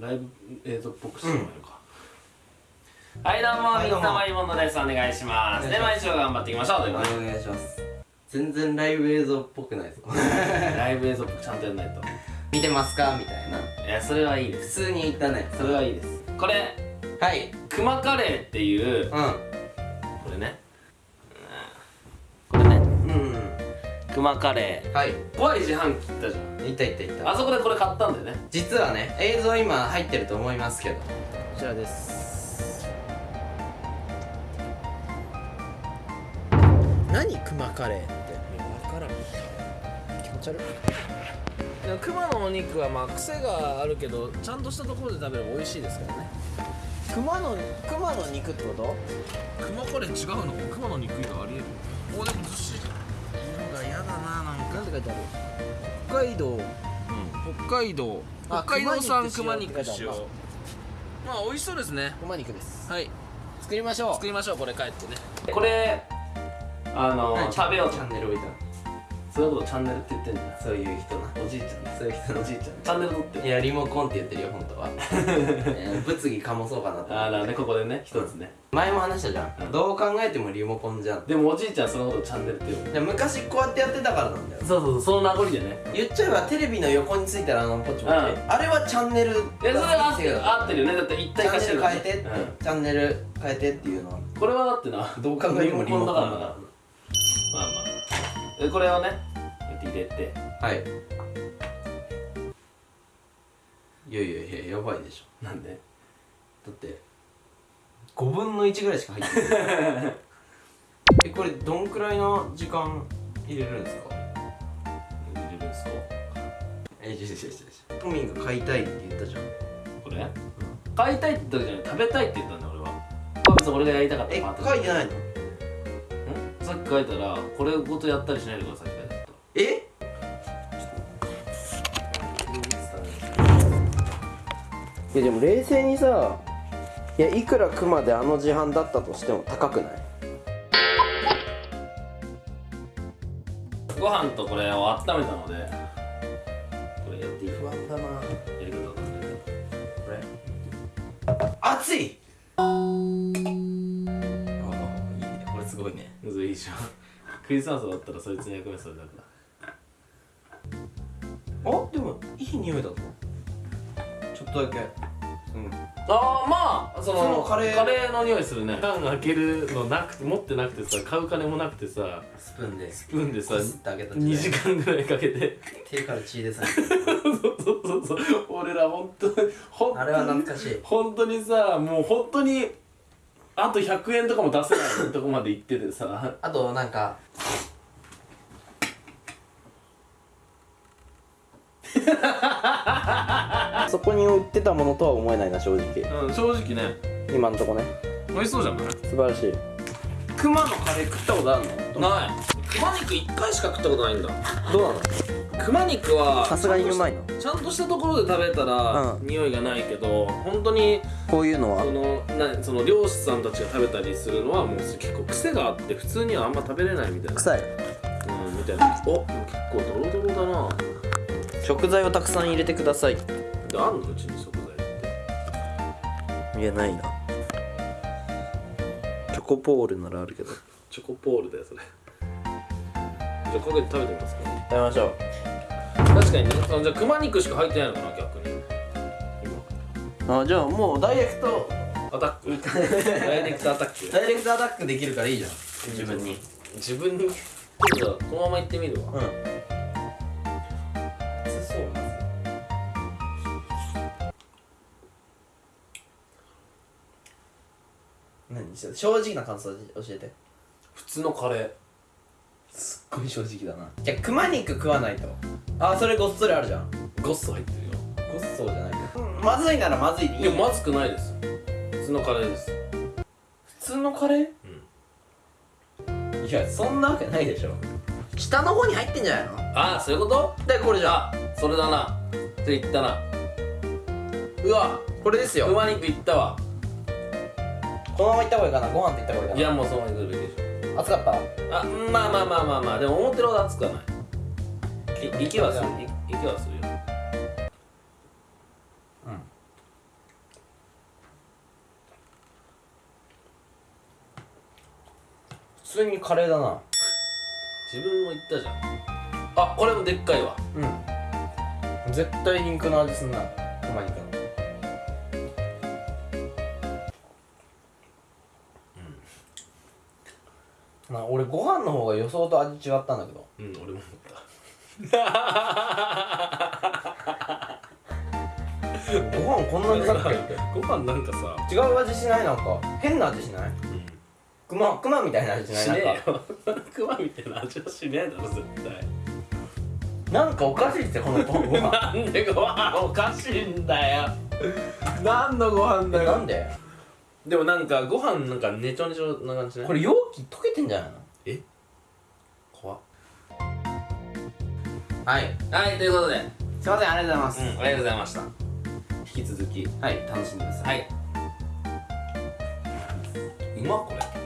ライブ映像っぽくしてもらえるか、はいどうもはいどうも。水溜りボンドです。お願いします。で毎週頑張っていきましょうというおことで。願いします。全然ライブ映像っぽくないです。か ライブ映像っぽくちゃんとやんないと。見てますか？みたいな。いやそれはいいです。普通に言ったね。それはいいです。これはい。クマカレーっていううこれねクマカレはい。ー怖い自販機行ったじゃいたいたいた。んあそこでこれ買ったんだよね。実はね映像今入ってると思いますけど。こちらです。何クマカレーって分からん。気持ち悪い。クマのお肉はまあ癖があるけどちゃんとしたところで食べれば美味しいですからね。クマのクマの肉ってこと？クマカレー違うの？クマの肉以外ありえる？おでもずっしりなんて書いてある？北海道。北海道。あ北海道産ク熊マ肉肉使用使用まあ美味しそうですね。クマ肉です。はい。作りましょう。作りましょうこれ。帰ってね。これあの何食べようチャンネル置いたのそういうことチャンネルって言ってんじゃん。そういう人なおじいちゃん。そういう人おじいちゃん。チャンネル撮っていやリモコンって言ってるよ本当は。えー物議かもそうかなとああだねここでね一つね。前も話したじゃん、うん。どう考えてもリモコンじゃん。でもおじいちゃんそのことチャンネルって言う昔こうやってやってたからなんだよ。そうそうそうその名残でね。言っちゃえばテレビの横についたらあのポチポチ、うん。あれはチャンネルいやそれは合ってる合ってるよね。だって一チャンネ体化してるル変えてうん。チャンネル変えてっていうのは。これはだってなどう考えてもリモコンだからな。まあまあでこれをね入れてはい。いやいやいややばいでしょ。なんで？だって5分の1ぐらいしか入ってない。えこれどんくらいの時間入れるんですか？入れるんですか？えじゃじゃじゃじゃトミーが買いたいって言ったじゃん。これ？買いたいって言ったじゃない。食べたいって言ったんだよ俺は。別に俺がやりたかった。え書いてないの？んさっき書いたらこれごとやったりしないでくださいって書いてあったえ？いやでも冷静にさいやいくらクマであの自販だったとしても高くない？ご飯とこれを温めたので。これやっていい不安だな。やり方わかんないこれ？熱いいでしょ。クリスマスだったらそいつの役目それだからあでもいい匂いだぞちょっとだけ。うん。ああまあそのそのカレー。の匂いするね。缶開けるのなくて持ってなくてさ買う金もなくてさスプーンで。スプーンでさこすってあげた2時間ぐらいかけて。手から血出さ そうそうそうそう。俺ら本当に本当にあれは懐かしい。本当にさもう本当にあと100円とかも出せないとこまで行っててさ。あとなんかそこに売ってたものとは思えないな正直。うん正直ね。今んとこね。美味しそうじゃない素晴らしい。熊のカレー食ったことあるの？ない。熊肉1回しか食ったことないんだ。どうなの？熊肉はさすがにうまいの。ちゃんとしたところで食べたら、うん。匂いがないけど本当にこういうのは？そのなその漁師さんたちが食べたりするのはもう結構癖があって普通にはあんま食べれないみたいな。臭い。うんみたいな。お結構ドロドロだな。食材をたくさん入れてください。であんのうちに食材って。いやないな。チョコポールならあるけど。チョコポールだよそれじゃあかけて食べてみますか。食べましょう。確かにね。そのじゃあ熊肉しか入ってないのかな逆に。あじゃあもうダイレクト。アタック。ダイレクトアタック。ダイレクトアタックできるからいいじゃん。自分に。自分に。じゃあこのまま行ってみるわ。うん。熱そう何？正直な感想教えて。普通のカレーごい正直だな。じゃあ熊肉食わないと。あそれごっそりあるじゃん。ゴッソ入ってるよ。ごっそうじゃないけど、まずいならまずいでいい。いやまずくないです。普通のカレーです。普通のカレー？いやそんなわけないでしょ。下の方に入ってんじゃないの？ああそういうこと？でこれじゃあ。それだな。それ言ったな。うわこれですよ。熊肉いったわ。このままいった方がいいかな。ご飯っていった方がいいかな。いやもうそのまま行くべきでし暑かった？あまあまあまあまあまあ。でも思ってるほど暑くはない。息はする。息はするよ。うん。普通にカレーだな。自分も言ったじゃん。あこれもでっかいわ。うん。絶対肉の味すんな。うまい肉の。まあ俺ご飯の方が予想と味違ったんだけど。うん俺も思った。ご飯こんなにだっけご飯なんかさ違う味しない？なんか変な味しない？熊熊みたいな味しない？しねえなんか。よクマみたいな味はしねえだろ絶対。なんかおかしいってこのご飯 なんでご飯おかしいんだよ何のご飯だよ。なんで？でもなんかご飯なんかねちょねちょな感じねこれ容器溶けてんじゃないの？怖っ。はい。はいということで、すいませんありがとうございます、うん、ありがとうございました。引き続き。はい楽しんでください。はい。うまっこれ